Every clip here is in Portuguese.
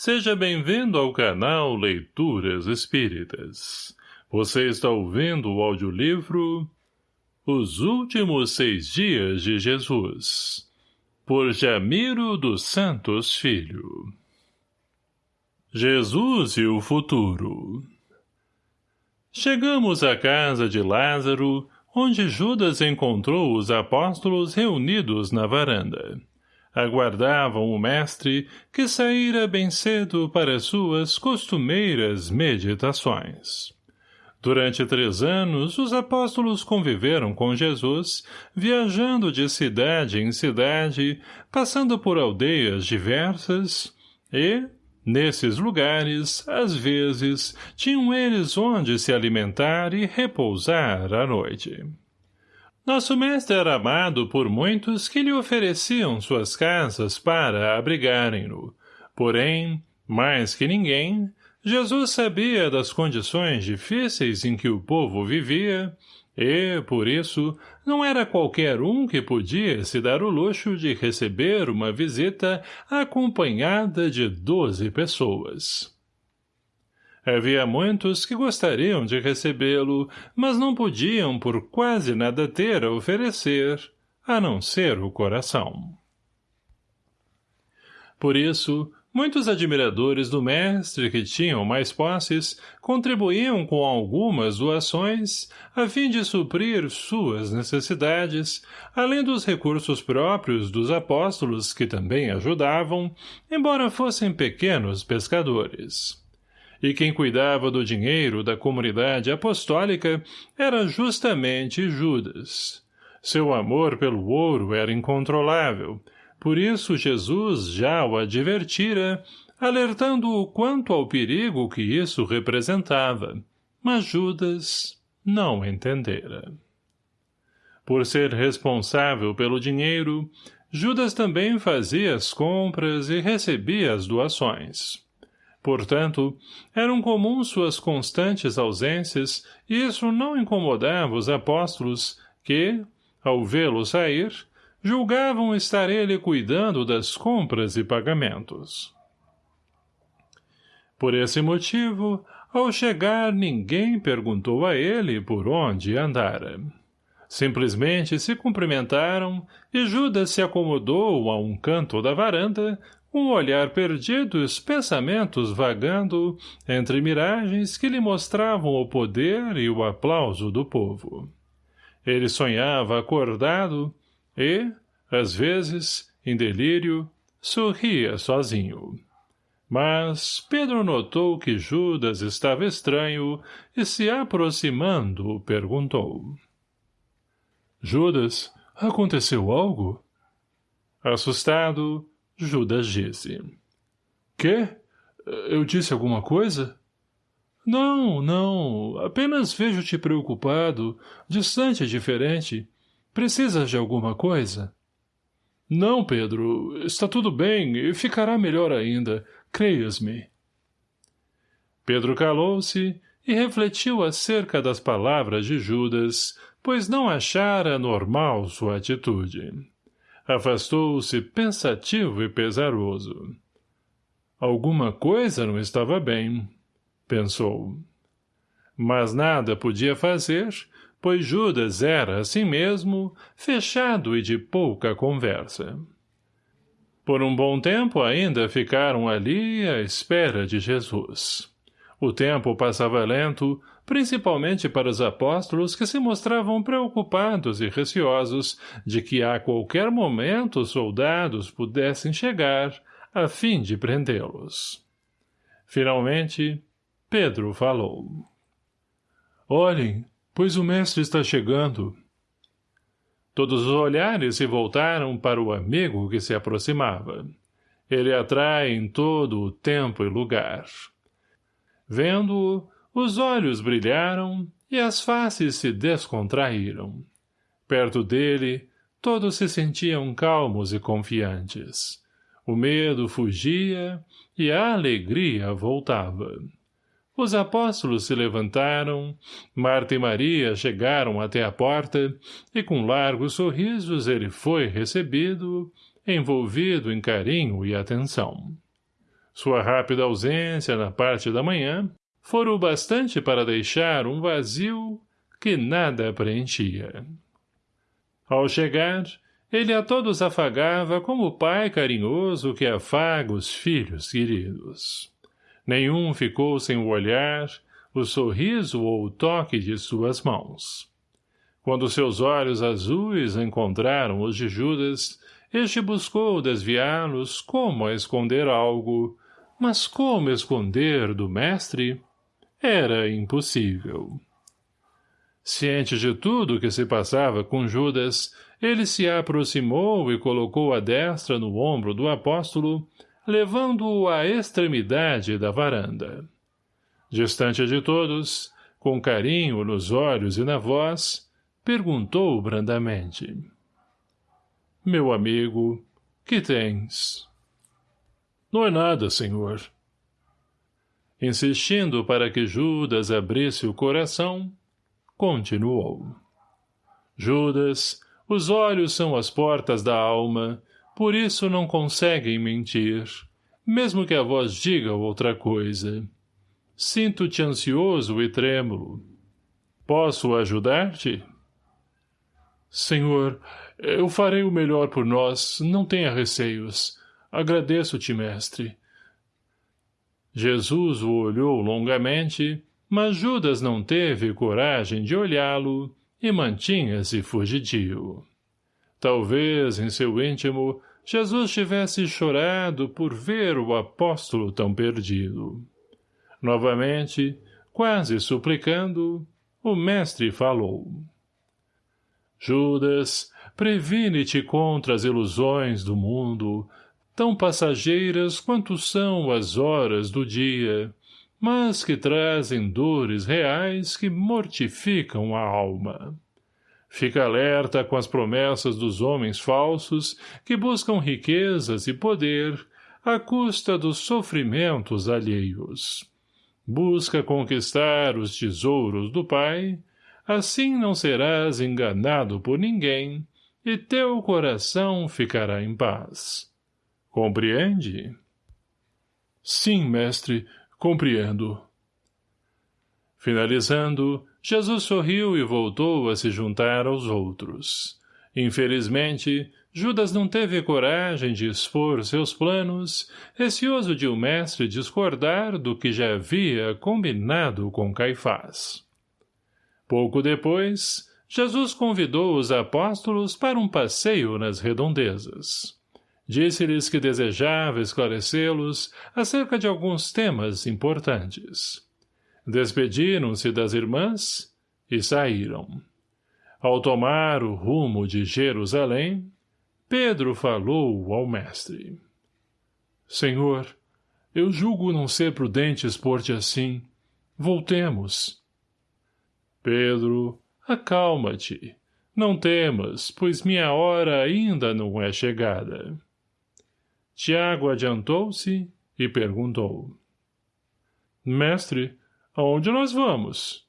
Seja bem-vindo ao canal Leituras Espíritas. Você está ouvindo o audiolivro Os Últimos Seis Dias de Jesus, por Jamiro dos Santos Filho. Jesus e o Futuro Chegamos à casa de Lázaro, onde Judas encontrou os apóstolos reunidos na varanda aguardavam o mestre que saíra bem cedo para suas costumeiras meditações. Durante três anos, os apóstolos conviveram com Jesus, viajando de cidade em cidade, passando por aldeias diversas, e, nesses lugares, às vezes, tinham eles onde se alimentar e repousar à noite. Nosso mestre era amado por muitos que lhe ofereciam suas casas para abrigarem-no. Porém, mais que ninguém, Jesus sabia das condições difíceis em que o povo vivia, e, por isso, não era qualquer um que podia se dar o luxo de receber uma visita acompanhada de doze pessoas. Havia muitos que gostariam de recebê-lo, mas não podiam por quase nada ter a oferecer, a não ser o coração. Por isso, muitos admiradores do mestre que tinham mais posses contribuíam com algumas doações a fim de suprir suas necessidades, além dos recursos próprios dos apóstolos que também ajudavam, embora fossem pequenos pescadores e quem cuidava do dinheiro da comunidade apostólica era justamente Judas. Seu amor pelo ouro era incontrolável, por isso Jesus já o advertira, alertando-o quanto ao perigo que isso representava, mas Judas não entendera. Por ser responsável pelo dinheiro, Judas também fazia as compras e recebia as doações. Portanto, eram comuns suas constantes ausências e isso não incomodava os apóstolos que, ao vê-lo sair, julgavam estar ele cuidando das compras e pagamentos. Por esse motivo, ao chegar ninguém perguntou a ele por onde andara. Simplesmente se cumprimentaram e Judas se acomodou a um canto da varanda, um olhar perdido e os pensamentos vagando entre miragens que lhe mostravam o poder e o aplauso do povo. Ele sonhava acordado e, às vezes, em delírio, sorria sozinho. Mas Pedro notou que Judas estava estranho e, se aproximando, perguntou. — Judas, aconteceu algo? Assustado, Judas disse. Quê? Eu disse alguma coisa? Não, não. Apenas vejo-te preocupado, distante e diferente. Precisas de alguma coisa? Não, Pedro. Está tudo bem e ficará melhor ainda. Creias-me. Pedro calou-se e refletiu acerca das palavras de Judas, pois não achara normal sua atitude. Afastou-se pensativo e pesaroso. Alguma coisa não estava bem, pensou. Mas nada podia fazer, pois Judas era, assim mesmo, fechado e de pouca conversa. Por um bom tempo ainda ficaram ali à espera de Jesus. O tempo passava lento, principalmente para os apóstolos que se mostravam preocupados e receosos de que a qualquer momento os soldados pudessem chegar a fim de prendê-los. Finalmente, Pedro falou. Olhem, pois o mestre está chegando. Todos os olhares se voltaram para o amigo que se aproximava. Ele atrai em todo o tempo e lugar. Vendo-o, os olhos brilharam e as faces se descontraíram. Perto dele, todos se sentiam calmos e confiantes. O medo fugia e a alegria voltava. Os apóstolos se levantaram, Marta e Maria chegaram até a porta, e com largos sorrisos ele foi recebido, envolvido em carinho e atenção. Sua rápida ausência na parte da manhã fora o bastante para deixar um vazio que nada preenchia. Ao chegar, ele a todos afagava como o pai carinhoso que afaga os filhos queridos. Nenhum ficou sem o olhar, o sorriso ou o toque de suas mãos. Quando seus olhos azuis encontraram os de Judas, este buscou desviá-los como a esconder algo, mas como esconder do mestre? Era impossível. Ciente de tudo o que se passava com Judas, ele se aproximou e colocou a destra no ombro do apóstolo, levando-o à extremidade da varanda. Distante de todos, com carinho nos olhos e na voz, perguntou brandamente. — Meu amigo, que tens? — Não é nada, senhor. Insistindo para que Judas abrisse o coração, continuou. Judas, os olhos são as portas da alma, por isso não conseguem mentir, mesmo que a voz diga outra coisa. Sinto-te ansioso e trêmulo. Posso ajudar-te? Senhor, eu farei o melhor por nós, não tenha receios. Agradeço-te, mestre. Jesus o olhou longamente, mas Judas não teve coragem de olhá-lo e mantinha-se fugidio. Talvez, em seu íntimo, Jesus tivesse chorado por ver o apóstolo tão perdido. Novamente, quase suplicando, o mestre falou. Judas, previne-te contra as ilusões do mundo, tão passageiras quanto são as horas do dia, mas que trazem dores reais que mortificam a alma. Fica alerta com as promessas dos homens falsos que buscam riquezas e poder à custa dos sofrimentos alheios. Busca conquistar os tesouros do Pai, assim não serás enganado por ninguém e teu coração ficará em paz. Compreende? Sim, mestre, compreendo. Finalizando, Jesus sorriu e voltou a se juntar aos outros. Infelizmente, Judas não teve coragem de expor seus planos, receoso de o mestre discordar do que já havia combinado com Caifás. Pouco depois, Jesus convidou os apóstolos para um passeio nas redondezas. Disse-lhes que desejava esclarecê-los acerca de alguns temas importantes. Despediram-se das irmãs e saíram. Ao tomar o rumo de Jerusalém, Pedro falou ao mestre. Senhor, eu julgo não ser prudente expor-te assim. Voltemos. Pedro, acalma-te. Não temas, pois minha hora ainda não é chegada. Tiago adiantou-se e perguntou. Mestre, aonde nós vamos?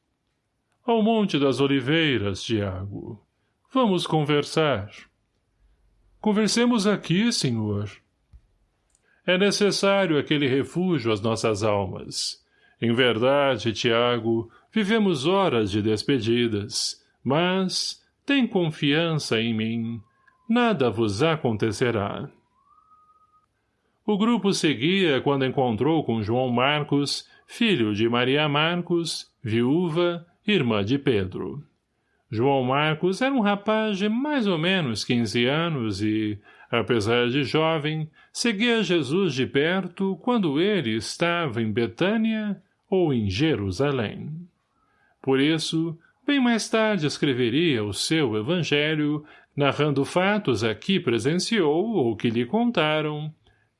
Ao Monte das Oliveiras, Tiago. Vamos conversar. Conversemos aqui, senhor. É necessário aquele refúgio às nossas almas. Em verdade, Tiago, vivemos horas de despedidas, mas tem confiança em mim. Nada vos acontecerá. O grupo seguia quando encontrou com João Marcos, filho de Maria Marcos, viúva, irmã de Pedro. João Marcos era um rapaz de mais ou menos quinze anos e, apesar de jovem, seguia Jesus de perto quando ele estava em Betânia ou em Jerusalém. Por isso, bem mais tarde escreveria o seu evangelho, narrando fatos a que presenciou ou que lhe contaram,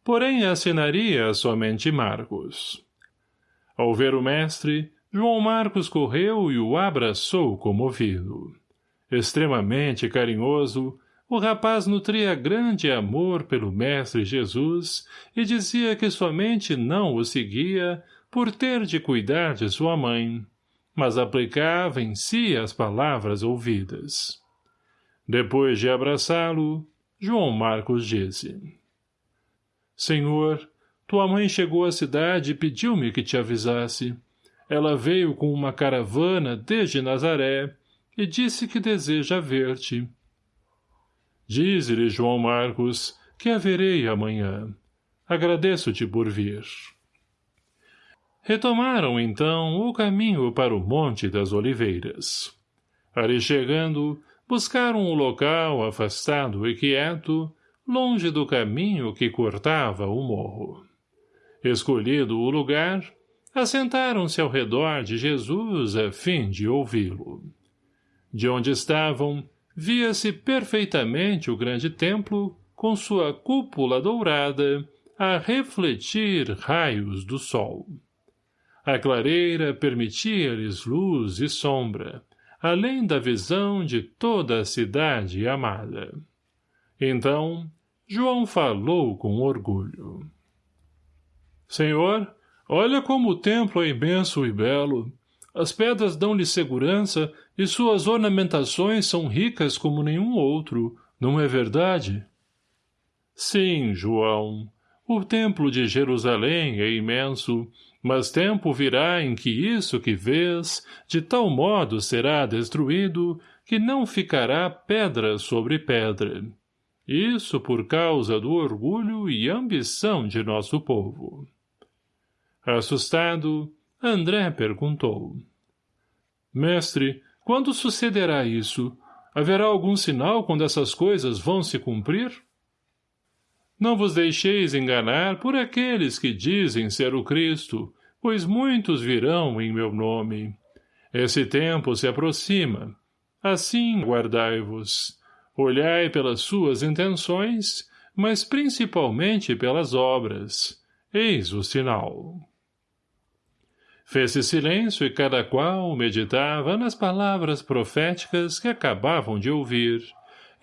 porém assinaria somente Marcos. Ao ver o mestre, João Marcos correu e o abraçou comovido. Extremamente carinhoso, o rapaz nutria grande amor pelo mestre Jesus e dizia que somente não o seguia por ter de cuidar de sua mãe, mas aplicava em si as palavras ouvidas. Depois de abraçá-lo, João Marcos disse Senhor, Tua mãe chegou à cidade e pediu-me que te avisasse. Ela veio com uma caravana desde Nazaré e disse que deseja ver-te. Diz-lhe, João Marcos, que a verei amanhã. Agradeço-te por vir. Retomaram, então, o caminho para o Monte das Oliveiras. Ali chegando, buscaram um local afastado e quieto, longe do caminho que cortava o morro. Escolhido o lugar, assentaram-se ao redor de Jesus a fim de ouvi-lo. De onde estavam, via-se perfeitamente o grande templo, com sua cúpula dourada, a refletir raios do sol. A clareira permitia-lhes luz e sombra, além da visão de toda a cidade amada. Então, João falou com orgulho. Senhor, olha como o templo é imenso e belo. As pedras dão-lhe segurança e suas ornamentações são ricas como nenhum outro, não é verdade? Sim, João. O templo de Jerusalém é imenso, mas tempo virá em que isso que vês, de tal modo será destruído, que não ficará pedra sobre pedra. Isso por causa do orgulho e ambição de nosso povo. Assustado, André perguntou. Mestre, quando sucederá isso? Haverá algum sinal quando essas coisas vão se cumprir? Não vos deixeis enganar por aqueles que dizem ser o Cristo, pois muitos virão em meu nome. Esse tempo se aproxima. Assim guardai-vos. Olhai pelas suas intenções, mas principalmente pelas obras. Eis o sinal. Fez-se silêncio e cada qual meditava nas palavras proféticas que acabavam de ouvir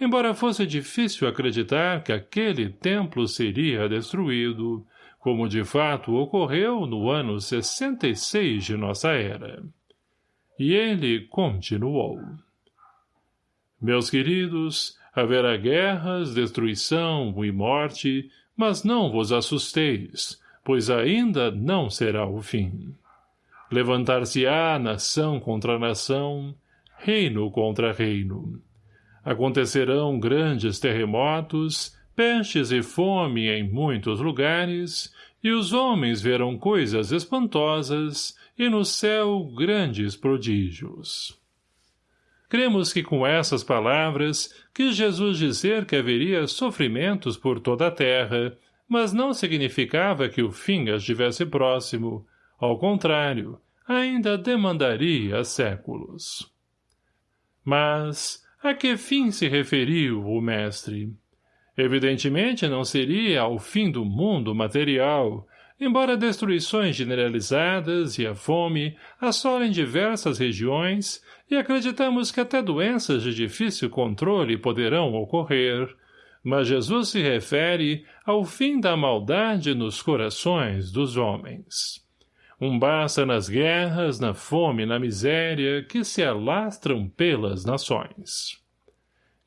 embora fosse difícil acreditar que aquele templo seria destruído, como de fato ocorreu no ano 66 de nossa era. E ele continuou. Meus queridos, haverá guerras, destruição e morte, mas não vos assusteis, pois ainda não será o fim. Levantar-se-á nação contra nação, reino contra reino Acontecerão grandes terremotos, pestes e fome em muitos lugares, e os homens verão coisas espantosas, e no céu grandes prodígios. Cremos que com essas palavras quis Jesus dizer que haveria sofrimentos por toda a terra, mas não significava que o fim estivesse próximo. Ao contrário, ainda demandaria séculos. Mas, a que fim se referiu o mestre? Evidentemente não seria ao fim do mundo material, embora destruições generalizadas e a fome assolem diversas regiões e acreditamos que até doenças de difícil controle poderão ocorrer, mas Jesus se refere ao fim da maldade nos corações dos homens. Um basta nas guerras, na fome e na miséria que se alastram pelas nações.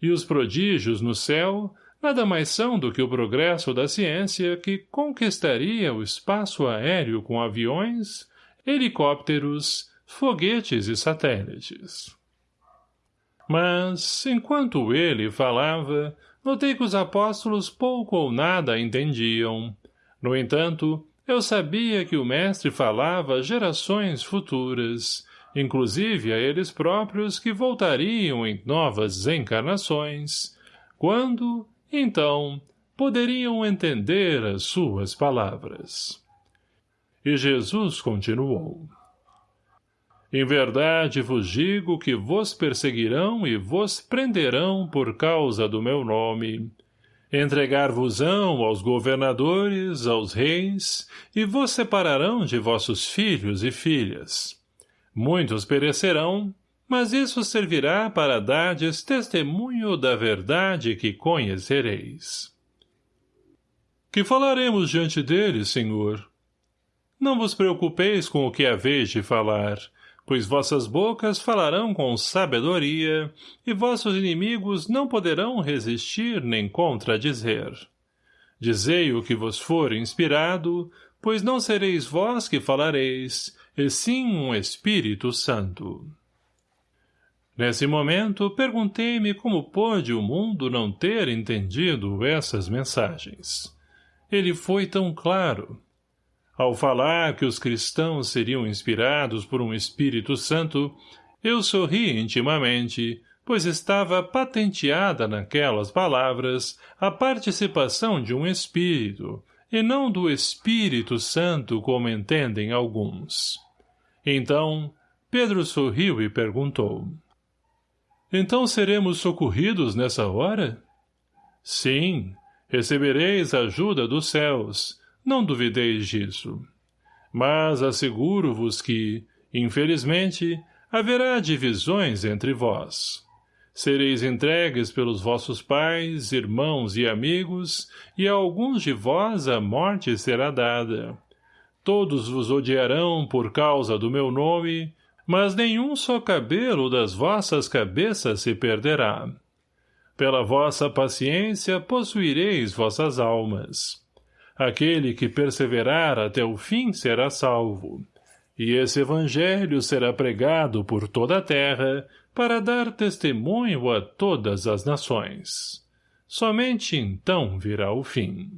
E os prodígios no céu nada mais são do que o progresso da ciência que conquistaria o espaço aéreo com aviões, helicópteros, foguetes e satélites. Mas, enquanto ele falava, notei que os apóstolos pouco ou nada entendiam. No entanto, eu sabia que o mestre falava a gerações futuras, inclusive a eles próprios que voltariam em novas encarnações, quando, então, poderiam entender as suas palavras. E Jesus continuou. Em verdade vos digo que vos perseguirão e vos prenderão por causa do meu nome, Entregar-vos-ão aos governadores, aos reis, e vos separarão de vossos filhos e filhas. Muitos perecerão, mas isso servirá para dardes testemunho da verdade que conhecereis. Que falaremos diante deles, Senhor? Não vos preocupeis com o que haveis de falar, pois vossas bocas falarão com sabedoria, e vossos inimigos não poderão resistir nem contradizer. Dizei o que vos for inspirado, pois não sereis vós que falareis, e sim um Espírito Santo. Nesse momento, perguntei-me como pôde o mundo não ter entendido essas mensagens. Ele foi tão claro. Ao falar que os cristãos seriam inspirados por um Espírito Santo, eu sorri intimamente, pois estava patenteada naquelas palavras a participação de um Espírito, e não do Espírito Santo como entendem alguns. Então, Pedro sorriu e perguntou. Então seremos socorridos nessa hora? Sim, recebereis a ajuda dos céus, não duvideis disso. Mas asseguro-vos que, infelizmente, haverá divisões entre vós. Sereis entregues pelos vossos pais, irmãos e amigos, e a alguns de vós a morte será dada. Todos vos odiarão por causa do meu nome, mas nenhum só cabelo das vossas cabeças se perderá. Pela vossa paciência possuireis vossas almas. Aquele que perseverar até o fim será salvo. E esse evangelho será pregado por toda a terra para dar testemunho a todas as nações. Somente então virá o fim.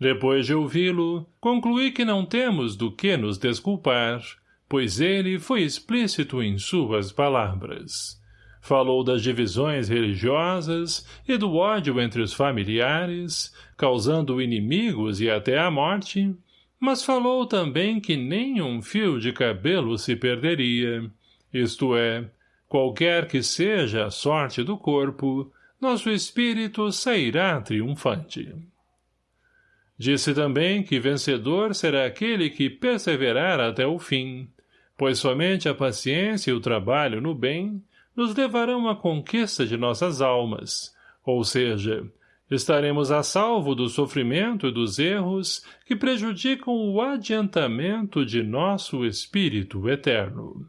Depois de ouvi-lo, concluí que não temos do que nos desculpar, pois ele foi explícito em suas palavras. Falou das divisões religiosas e do ódio entre os familiares, causando inimigos e até a morte, mas falou também que nem um fio de cabelo se perderia, isto é, qualquer que seja a sorte do corpo, nosso espírito sairá triunfante. Disse também que vencedor será aquele que perseverar até o fim, pois somente a paciência e o trabalho no bem nos levarão à conquista de nossas almas, ou seja, estaremos a salvo do sofrimento e dos erros que prejudicam o adiantamento de nosso espírito eterno.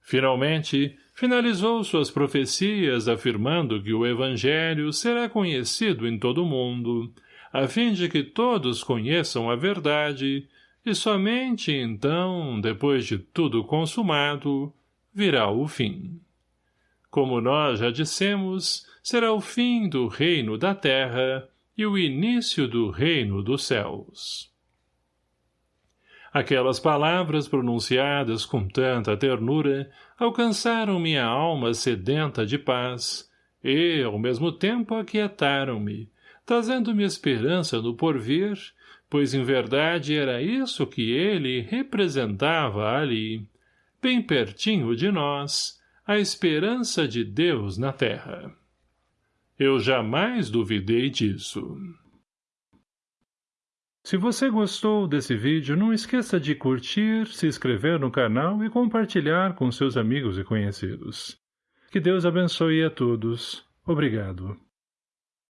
Finalmente, finalizou suas profecias afirmando que o Evangelho será conhecido em todo o mundo, a fim de que todos conheçam a verdade, e somente então, depois de tudo consumado, virá o fim. Como nós já dissemos, será o fim do reino da terra e o início do reino dos céus. Aquelas palavras pronunciadas com tanta ternura alcançaram minha alma sedenta de paz e, ao mesmo tempo, aquietaram-me, trazendo-me esperança no porvir, pois em verdade era isso que ele representava ali, bem pertinho de nós, a esperança de Deus na terra. Eu jamais duvidei disso. Se você gostou desse vídeo, não esqueça de curtir, se inscrever no canal e compartilhar com seus amigos e conhecidos. Que Deus abençoe a todos. Obrigado.